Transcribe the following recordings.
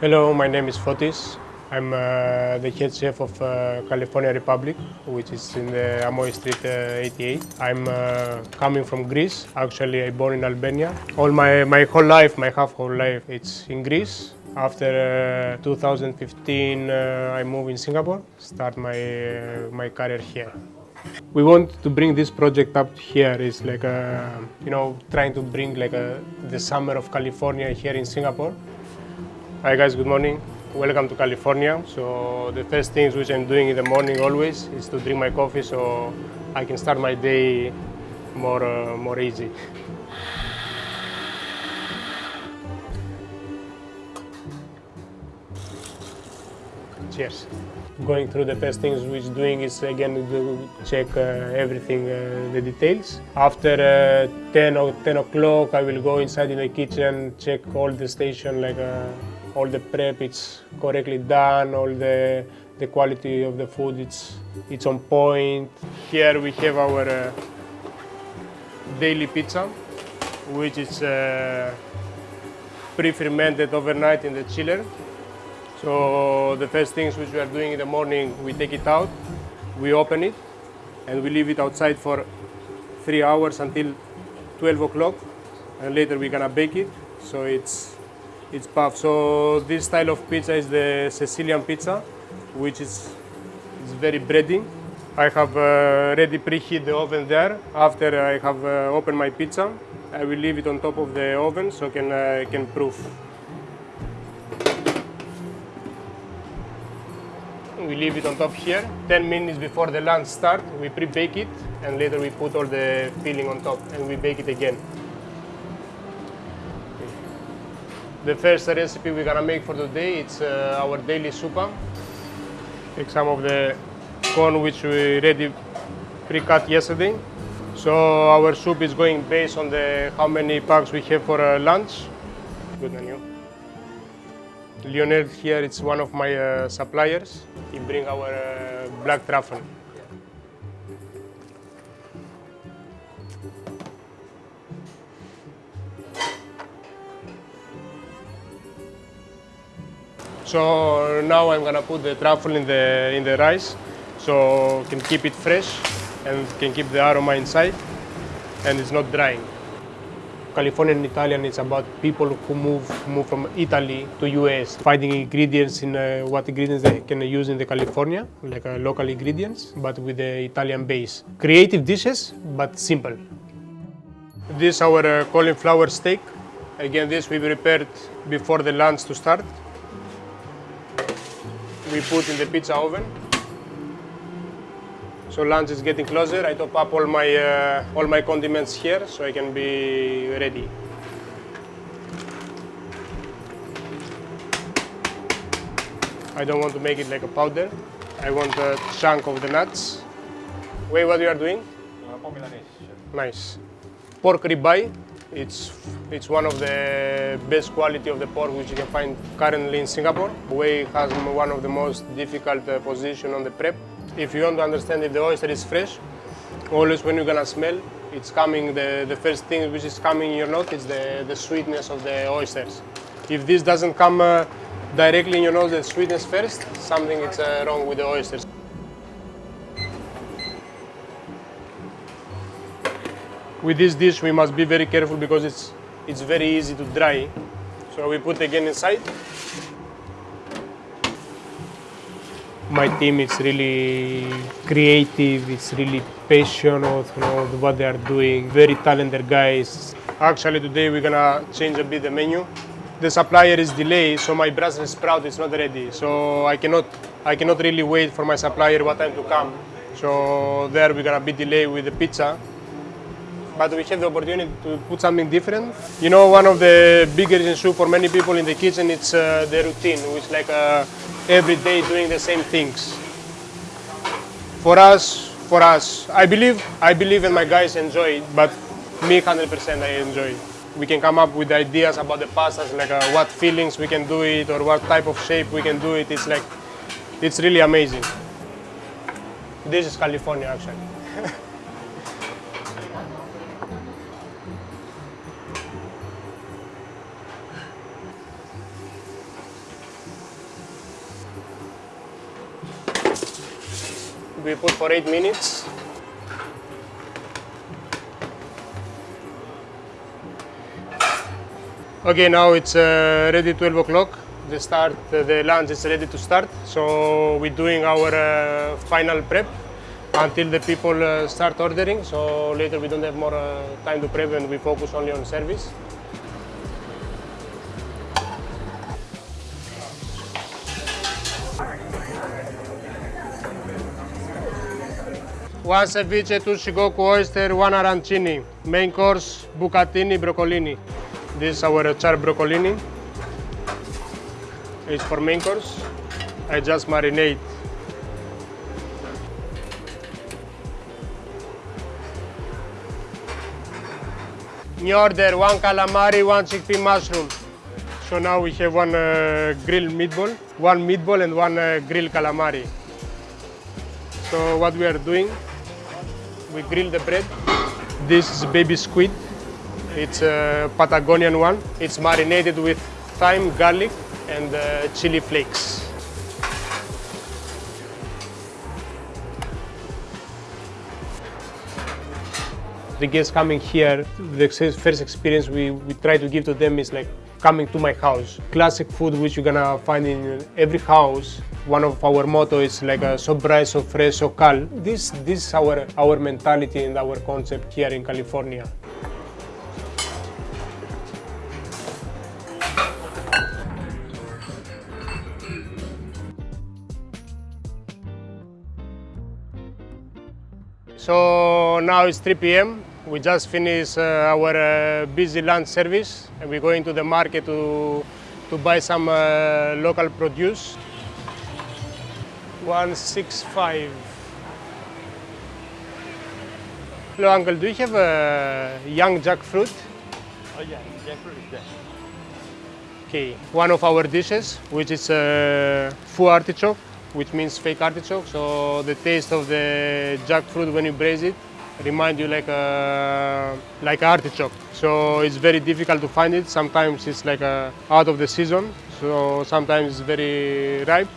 Hello, my name is Fotis. I'm uh, the head chef of uh, California Republic, which is in the Amoy Street uh, 88. I'm uh, coming from Greece. Actually, I born in Albania. All my, my whole life, my half whole life, it's in Greece. After uh, 2015, uh, I moved in Singapore, start my, my career here. We want to bring this project up here. It's like a, you know, trying to bring like a, the summer of California here in Singapore. Hi guys, good morning. Welcome to California. So the first things which I'm doing in the morning always is to drink my coffee so I can start my day more, uh, more easy. Cheers. Going through the first things which doing is again to check uh, everything, uh, the details. After uh, 10 or 10 o'clock, I will go inside in the kitchen, check all the station, like uh, all the prep, it's correctly done, all the the quality of the food, it's it's on point. Here we have our uh, daily pizza, which is uh, pre-fermented overnight in the chiller. So the first things which we are doing in the morning, we take it out, we open it, and we leave it outside for three hours until 12 o'clock, and later we're gonna bake it. So it's it's puff. So this style of pizza is the Sicilian pizza, which is is very bready. I have uh, ready preheat the oven there. After I have uh, opened my pizza, I will leave it on top of the oven so can uh, can proof. Leave it on top here. 10 minutes before the lunch start, we pre-bake it and later we put all the filling on top and we bake it again. The first recipe we're gonna make for today, it's uh, our daily supa. Take some of the corn which we ready pre-cut yesterday. So our soup is going based on the how many packs we have for uh, lunch. Good on you. Lionel here, it's one of my uh, suppliers. He bring our uh, black truffle. So now I'm gonna put the truffle in the in the rice, so can keep it fresh and can keep the aroma inside, and it's not drying. Californian Italian is about people who move move from Italy to US, finding ingredients in uh, what ingredients they can use in the California, like uh, local ingredients, but with the Italian base. Creative dishes, but simple. This is our uh, cauliflower steak. Again, this we prepared before the lunch to start we put in the pizza oven. So lunch is getting closer. I top up all my uh, all my condiments here so I can be ready. I don't want to make it like a powder. I want a chunk of the nuts. Wait, what you are doing? Nice. Pork ribeye. It's it's one of the best quality of the pork which you can find currently in Singapore. Wei has one of the most difficult uh, position on the prep. If you want to understand if the oyster is fresh, always when you're gonna smell, it's coming, the, the first thing which is coming in your nose is the, the sweetness of the oysters. If this doesn't come uh, directly in your nose, the sweetness first, something is uh, wrong with the oysters. With this dish, we must be very careful because it's, it's very easy to dry. So we put again inside. My team is really creative, it's really passionate, know, what they are doing, very talented guys. Actually today we're gonna change a bit the menu. The supplier is delayed, so my Brussels sprout is not ready. So I cannot, I cannot really wait for my supplier what time to come. So there we're gonna be delayed with the pizza but we have the opportunity to put something different. You know, one of the biggest issues for many people in the kitchen it's uh, the routine, which like uh, every day doing the same things. For us, for us, I believe, I believe and my guys enjoy it, but me 100% I enjoy it. We can come up with ideas about the pastas, like uh, what feelings we can do it or what type of shape we can do it. It's like, it's really amazing. This is California actually. We put for 8 minutes. Okay, now it's uh, ready 12 o'clock. The start, uh, the lunch is ready to start. So we're doing our uh, final prep until the people uh, start ordering. So later we don't have more uh, time to prep and we focus only on service. One ceviche, two shigoku oyster, one arancini. Main course, bucatini, broccolini. This is our char broccolini. It's for main course. I just marinate. New order, one calamari, one chickpea mushroom. So now we have one uh, grilled meatball, one meatball and one uh, grilled calamari. So what we are doing, we grill the bread. This is baby squid. It's a Patagonian one. It's marinated with thyme, garlic, and uh, chili flakes. The guests coming here, the first experience we, we try to give to them is like coming to my house. Classic food which you're gonna find in every house. One of our motto is like a so bright, so fresh, so cal. This this is our our mentality and our concept here in California. So now it's 3 p.m. We just finished uh, our uh, busy lunch service and we're going to the market to, to buy some uh, local produce. 165. Hello uncle, do you have a young jackfruit? Oh yeah, jackfruit is there. Okay, one of our dishes, which is uh, faux artichoke, which means fake artichoke. So the taste of the jackfruit when you braise it remind you like uh, a like artichoke. So it's very difficult to find it. Sometimes it's like a, out of the season. So sometimes it's very ripe.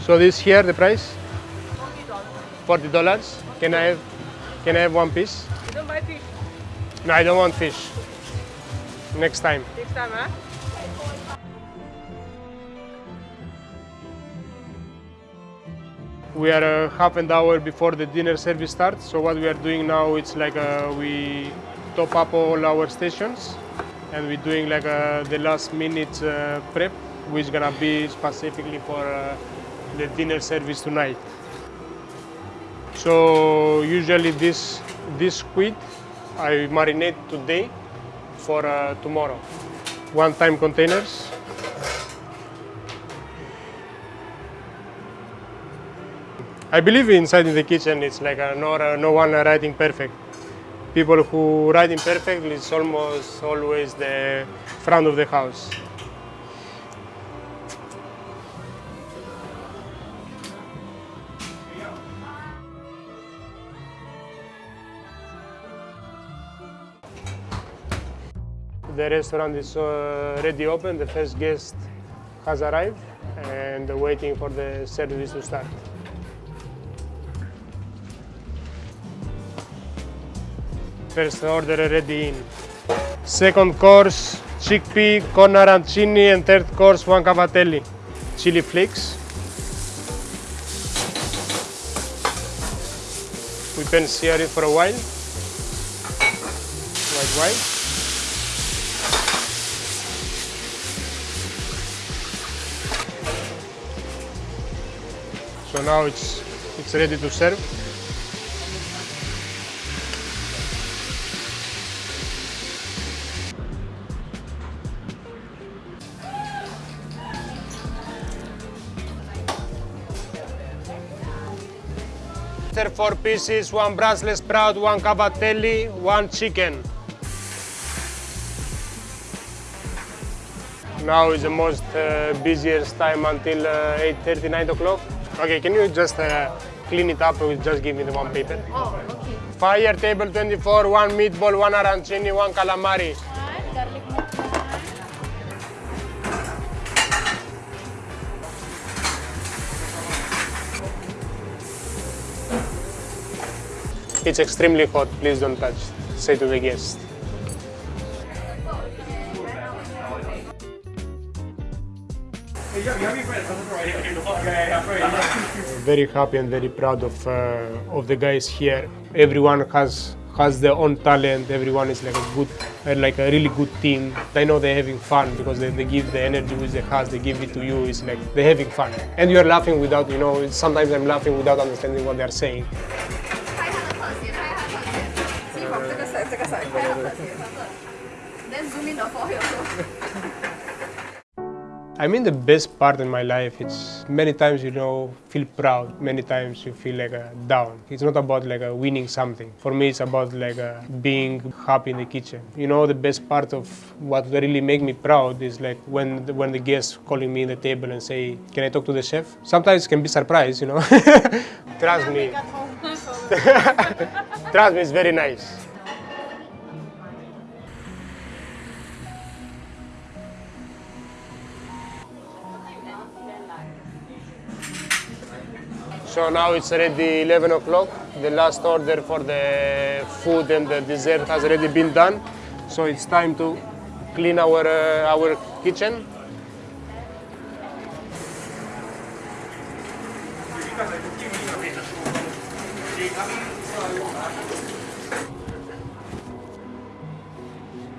So this here the price? Forty dollars. Can I have can I have one piece? You don't buy fish No, I don't want fish. Next time. next time, huh? We are uh, half an hour before the dinner service starts. So what we are doing now, it's like uh, we top up all our stations, and we're doing like uh, the last minute uh, prep, which is gonna be specifically for uh, the dinner service tonight. So usually this this squid I marinate today for uh, tomorrow. One-time containers. I believe inside in the kitchen it's like uh, no, uh, no one writing perfect. People who writing perfect is almost always the front of the house. The restaurant is uh, already open. The first guest has arrived and waiting for the service to start. First order already in. Second course, chickpea, corn arancini, and third course, one cavatelli. Chili flakes. We can sear it for a while. White. So now it's it's ready to serve. There four pieces, one Brussels sprout, one cavatelli, one chicken. Now is the most uh, busiest time until uh, 8.30, 9 o'clock. Okay, can you just uh, clean it up and just give me the one paper? Oh, okay. Fire table 24, one meatball, one arancini, one calamari. It's extremely hot, please don't touch, say to the guest. very happy and very proud of uh, of the guys here. Everyone has has their own talent. Everyone is like a good, uh, like a really good team. I know they're having fun because they, they give the energy which they have. They give it to you. It's like they're having fun, and you are laughing without, you know. Sometimes I'm laughing without understanding what they are saying. I mean the best part in my life, it's many times you know feel proud, many times you feel like a down. It's not about like a winning something. For me it's about like being happy in the kitchen. You know the best part of what really make me proud is like when the, when the guests calling me in the table and say, can I talk to the chef? Sometimes can be surprised, you know. Trust me. Trust me, it's very nice. So now it's already 11 o'clock. The last order for the food and the dessert has already been done. So it's time to clean our, uh, our kitchen.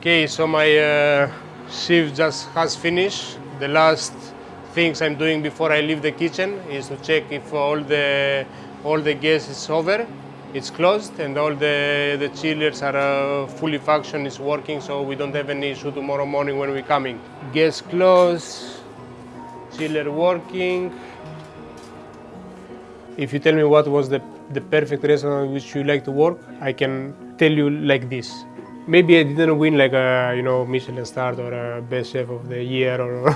Okay, so my uh, shift just has finished. The last things I'm doing before I leave the kitchen is to check if all the all the gas is over, it's closed, and all the the chillers are uh, fully function, is working, so we don't have any issue tomorrow morning when we're coming. Gas closed, chiller working. If you tell me what was the the perfect restaurant which you like to work, I can tell you like this maybe I didn't win like a you know Michelin star or a best chef of the year or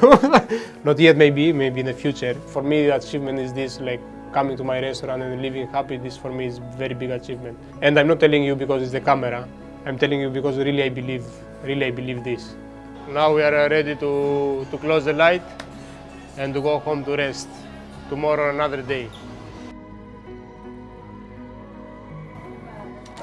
not yet maybe maybe in the future. For me, the achievement is this like coming to my restaurant and living happy. This for me is very big achievement. And I'm not telling you because it's the camera. I'm telling you because really I believe really I believe this. Now we are uh, ready to to close the light and to go home to rest. Tomorrow another day.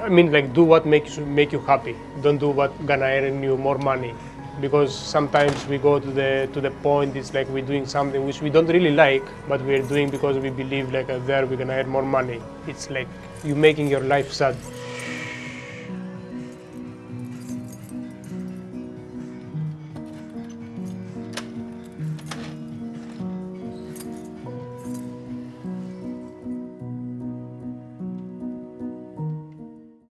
I mean, like, do what makes you make you happy. Don't do what gonna earn you more money, because sometimes we go to the to the point. It's like we're doing something which we don't really like, but we're doing because we believe like uh, there we're gonna earn more money. It's like you making your life sad.